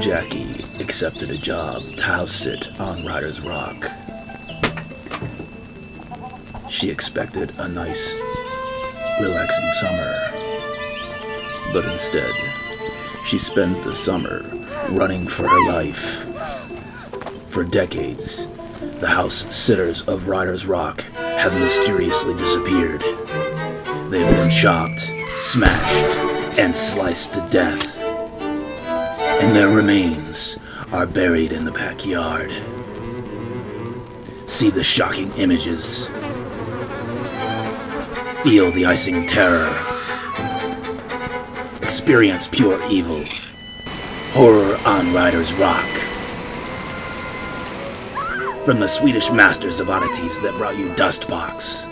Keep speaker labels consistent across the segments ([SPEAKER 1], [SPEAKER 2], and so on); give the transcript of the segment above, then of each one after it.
[SPEAKER 1] Jackie accepted a job to house sit on Ryder's Rock. She expected a nice, relaxing summer. But instead, she spends the summer running for her life. For decades, the house sitters of Ryder's Rock have mysteriously disappeared. They have been chopped, smashed, and sliced to death and their remains are buried in the backyard. See the shocking images. Feel the icing terror. Experience pure evil. Horror on Ryder's Rock. From the Swedish masters of oddities that brought you Dustbox.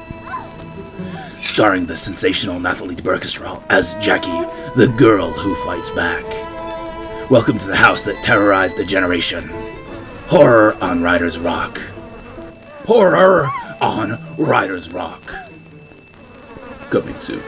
[SPEAKER 1] Starring the sensational Nathalie Berkestrahl as Jackie, the girl who fights back. Welcome to the house that terrorized a generation. Horror on Ryder's Rock. Horror on Ryder's Rock. Coming soon.